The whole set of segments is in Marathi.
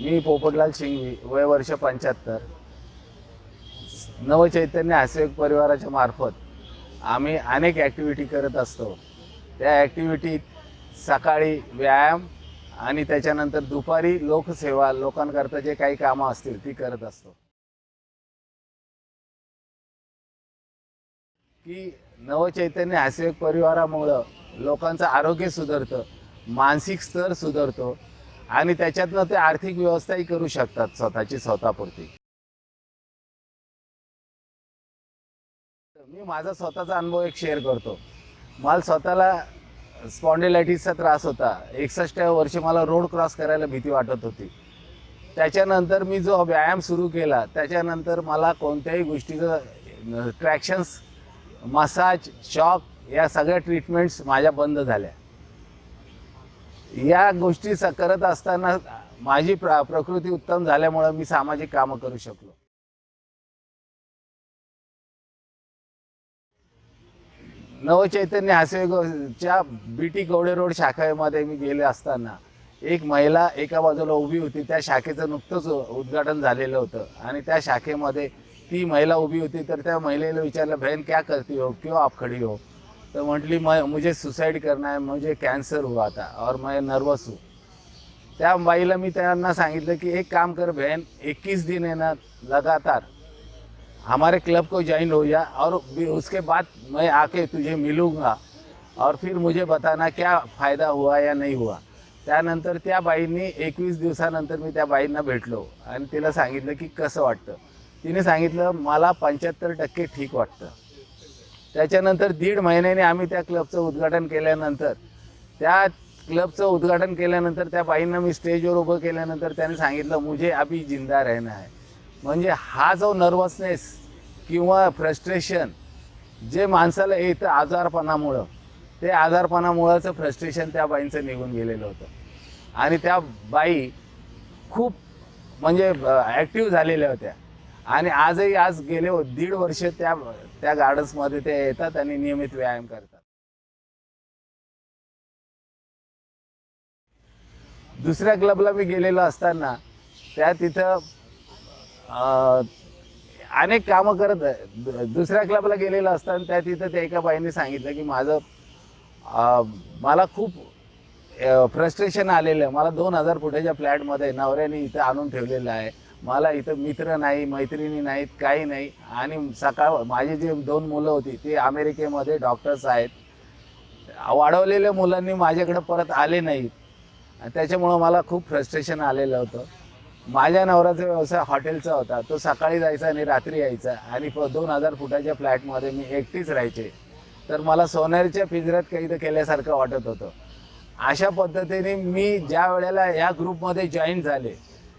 मी पोपटलाल शिंगवी वय वर्ष पंच्याहत्तर. नवचैतन्य हास्ययोग परिवाराच्या मार्फत आम्ही अनेक ॲक्टिव्हिटी करत असतो. त्या ॲक्टिव्हिटीत सकाळी व्यायाम आणि त्याच्यानंतर दुपारी लोकसेवा लोकांकरता जे काही कामं असतील ती करत असतो. की नवचैतन्य हास्ययोग परिवारामुळं लोकांचं आरोग्य सुधारतं मानसिक स्तर सुधारतो आणि त्याच्यातनं ते आर्थिक व्यवस्थाही करू शकतात स्वतःची स्वतःपुरती. मी माझा स्वतःचा अनुभव एक शेअर करतो. मला स्वतःला स्पॉन्डिलायटिसचा त्रास होता. एकसष्ट वर्षी मला रोड क्रॉस करायला भीती वाटत होती. त्याच्यानंतर मी जो व्यायाम सुरू केला त्याच्यानंतर मला कोणत्याही गोष्टीचं ट्रॅक्शन्स मसाज शॉक या सगळ्या ट्रीटमेंट्स माझ्या बंद झाल्या. या गोष्टी करत असताना माझी प्र प्रकृती उत्तम झाल्यामुळं मी सामाजिक कामं करू शकलो. नवचैतन्य हास्यच्या बी टी कवडे रोड शाखेमध्ये मी गेले असताना एक महिला एका बाजूला उभी होती. त्या शाखेचं नुकतंच उद्घाटन झालेलं होतं आणि त्या शाखेमध्ये ती महिला उभी होती. तर त्या महिलेला विचारलं बहन क्या करती हो? क्यों आप खड़ी हो? तो म्हटली मैं मुझे सुसाइड करना आहे मुझे कॅन्सर हुआ था और मैं नर्वस हूँ. त्या बाईला मी त्यांना सांगितलं की एक काम कर बहन 21 दिन है ना लगातार हमारे क्लब को ज्वाइन हो जा और उसके बाद मैं आके तुझे मिलूंगा और फिर मुझे बताना क्या फायदा हुआ या नहीं हुआ. त्यानंतर त्या बाईंनी एकवीस दिवसानंतर मी त्या बाईंना भेटलो आणि तिला सांगितलं की कसं वाटतं? तिने सांगितलं मला पंच्याहत्तर टक्के ठीक वाटतं. त्याच्यानंतर दीड महिन्याने आम्ही त्या क्लबचं उद्घाटन केल्यानंतर त्या क्लबचं उद्घाटन केल्यानंतर त्या बाईंना मी स्टेजवर उभं केल्यानंतर त्याने सांगितलं मुझे अभी जिंदा रहना आहे म्हणजे हा जो नर्वसनेस किंवा फ्रस्ट्रेशन जे माणसाला येतं आजारपणामुळं ते आजारपणामुळंचं फ्रस्ट्रेशन त्या बाईंचं निघून गेलेलं होतं. आणि त्या बाई खूप म्हणजे ॲक्टिव्ह झालेल्या होत्या. आणि आजही आज गेले हो, दीड वर्ष त्या त्या गार्डन्समध्ये ते येतात आणि नियमित व्यायाम करतात. दुसऱ्या क्लबला मी गेलेलो असताना त्या तिथं अनेक कामं करत दुसऱ्या क्लबला गेलेलो असताना त्या तिथं त्या एका बाईने सांगितलं की माझं मला खूप फ्रस्ट्रेशन आलेलं आहे. मला दोन हजार फुटाच्या फ्लॅटमध्ये नवऱ्याने इथं आणून ठेवलेलं आहे. मला इथं मित्र नाही मैत्रिणी नाहीत काही नाही. आणि सकाळ माझी जी दोन मुलं होती ती अमेरिकेमध्ये डॉक्टर्स आहेत. वाढवलेल्या मुलांनी माझ्याकडे परत आले नाहीत त्याच्यामुळं मला खूप फ्रस्ट्रेशन आलेलं होतं. माझ्या नवऱ्याचा व्यवसाय हॉटेलचा होता. तो सकाळी जायचा आणि रात्री यायचा. आणि प दोन हजार फुटाच्या फ्लॅटमध्ये मी एकटीच राहायचे. तर मला सोनेरच्या पिंजऱ्यात काही केल्यासारखं वाटत होतं. अशा पद्धतीने मी ज्या वेळेला या ग्रुपमध्ये जॉईन झाले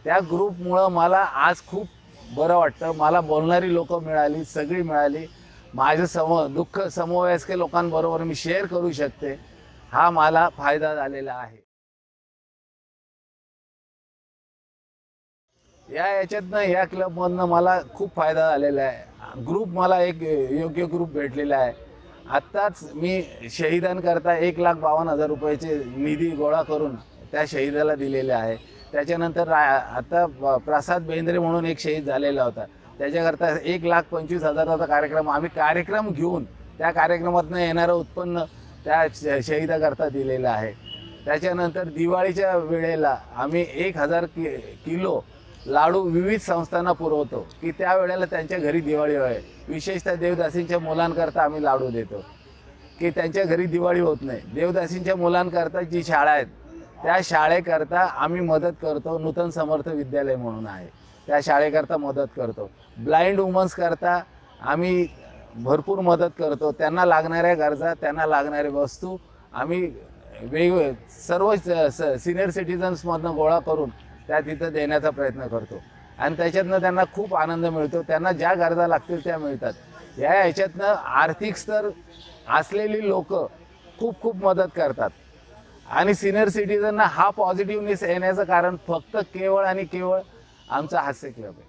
त्या ग्रुपमुळं मला आज खूप बरं वाटतं. मला बोलणारी लोकं मिळाली सगळी मिळाली. माझं सम दुःख समवयस्क लोकांबरोबर मी शेअर करू शकते. हा मला फायदा झालेला आहे. या याच्यातनं या क्लबमधनं मला खूप फायदा झालेला आहे. ग्रुप मला एक योग्य ग्रुप भेटलेला आहे. आत्ताच मी शहीदांकरता एक लाख बावन्न हजार रुपयाचे निधी गोळा करून त्या शहीदाला दिलेले आहे. त्याच्यानंतर रा आता प्रसाद बेंद्रे म्हणून एक शहीद झालेला होता. त्याच्याकरता एक लाख पंचवीस हजाराचा कार्यक्रम आम्ही कार्यक्रम घेऊन त्या कार्यक्रमातनं येणारं उत्पन्न त्या श- शहीदाकरता दिलेलं आहे. त्याच्यानंतर दिवाळीच्या वेळेला आम्ही एक हजार कि किलो लाडू विविध संस्थांना पुरवतो की त्यावेळेला त्यांच्या घरी दिवाळी होय. विशेषतः देवदासींच्या मुलांकरता आम्ही लाडू देतो की त्यांच्या घरी दिवाळी होत नाही. देवदासींच्या मुलांकरता जी शाळा आहेत त्या शाळेकरता आम्ही मदत करतो नूतन समर्थ विद्यालय म्हणून आहे. त्या शाळेकरता मदत करतो. ब्लाइंड वुमन्सकरता आम्ही भरपूर मदत करतो. त्यांना लागणाऱ्या गरजा त्यांना लागणाऱ्या वस्तू आम्ही वेग सर्व सिनियर सिटिझन्समधनं गोळा करून त्या तिथं देण्याचा प्रयत्न करतो. आणि त्याच्यातनं त्यांना खूप आनंद मिळतो. त्यांना ज्या गरजा लागतील त्या मिळतात. या ह्याच्यातनं आर्थिक स्तर असलेली लोक खूप खूप मदत करतात. आणि सिनियर सिटीजनना हा पॉझिटिव्हनेस येण्याचं कारण फक्त केवळ आणि केवळ आमचा हास्य क्लब आहे.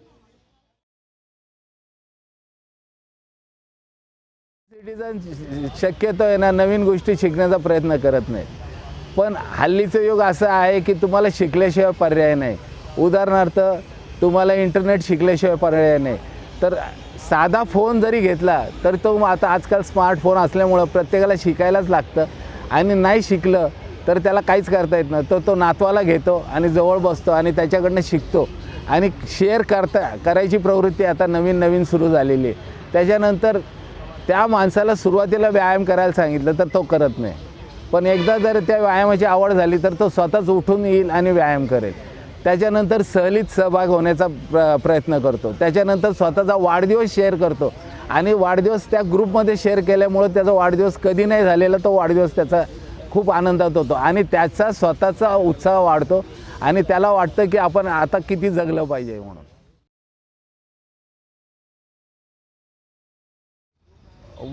सिटीजन शक्यतो आहे ना नवीन गोष्टी शिकण्याचा प्रयत्न करत नाही पण हल्लीचं युग असं आहे की तुम्हाला शिकल्याशिवाय पर्याय नाही. उदाहरणार्थ तुम्हाला इंटरनेट शिकल्याशिवाय पर्याय नाही. तर साधा फोन जरी घेतला तर तो आता आजकाल स्मार्टफोन असल्यामुळं प्रत्येकाला शिकायलाच लागतं. आणि नाही शिकलं तर त्याला काहीच करता येत नाही. तर तो नातवाला घेतो आणि जवळ बसतो आणि त्याच्याकडनं शिकतो. आणि शेअर करता करायची प्रवृत्ती आता नवीन नवीन सुरू झालेली आहे. त्याच्यानंतर त्या माणसाला सुरुवातीला व्यायाम करायला सांगितलं तर तो करत नाही. पण एकदा जर त्या व्यायामाची आवड झाली तर तो स्वतःच उठून येईल आणि व्यायाम करेल. त्याच्यानंतर सहलीत सहभाग होण्याचा प्र प्रयत्न करतो. त्याच्यानंतर स्वतःचा वाढदिवस शेअर करतो. आणि वाढदिवस त्या ग्रुपमध्ये शेअर केल्यामुळं त्याचा वाढदिवस कधी नाही झालेला तो वाढदिवस त्याचा खूप आनंदात होतो. आणि त्याचा स्वतःचा उत्साह वाढतो. आणि त्याला वाटतं की आपण आता किती जगलं पाहिजे म्हणून.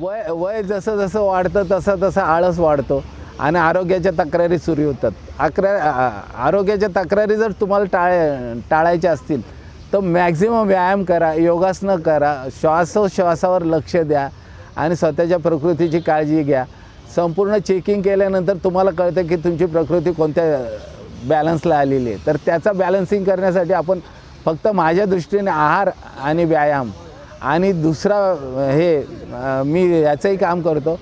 वय वय जसं जसं वाढतं तसं तसं आळस वाढतो. आणि आरोग्याच्या तक्रारी सुरू होतात. अकरा आरोग्याच्या तक्रारी जर तुम्हाला टाळ टाळायच्या असतील तर मॅक्झिमम व्यायाम करा योगासनं करा श्वासोश्वासावर लक्ष द्या आणि स्वतःच्या प्रकृतीची काळजी घ्या. संपूर्ण चेकिंग केल्यानंतर तुम्हाला कळतं की तुमची प्रकृती कोणत्या बॅलन्सला आलेली आहे. तर त्याचा बॅलन्सिंग करण्यासाठी आपण फक्त माझ्या दृष्टीने आहार आणि व्यायाम आणि दुसरा हे मी याचंही काम करतो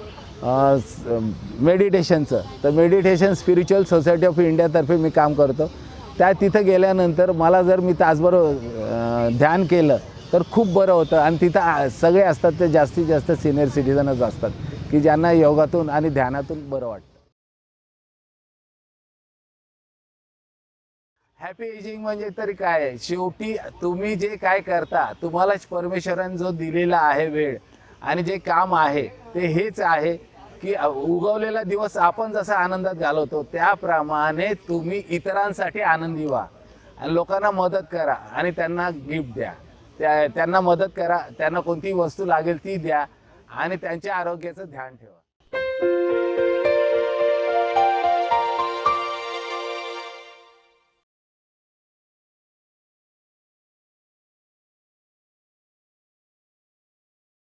मेडिटेशनचं तर मेडिटेशन स्पिरिच्युअल सोसायटी ऑफ इंडियातर्फे मी काम करतो. त्या तिथं गेल्यानंतर मला जर मी तासभर ध्यान केलं तर खूप बरं होतं. आणि तिथं आ- सगळे असतात ते जास्तीत जास्त सिनियर सिटीजनच असतात. की ज्यांना योगातून आणि ध्यानातून बरं वाटतं. हॅपी एजिंग म्हणजे तरी काय? आहे शेवटी तुम्ही जे काय करता तुम्हाला परमेश्वराने जो दिलेला आहे वेळ आणि जे काम आहे ते हेच आहे की उगवलेला दिवस आपण जसा आनंदात घालवतो त्याप्रमाणे तुम्ही इतरांसाठी आनंदी व्हा. आणि लोकांना मदत करा आणि त्यांना गिफ्ट द्या. त्या त्यांना मदत करा त्यांना कोणतीही वस्तू लागेल ती द्या. आणि त्यांच्या आरोग्याचं ध्यान ठेवा.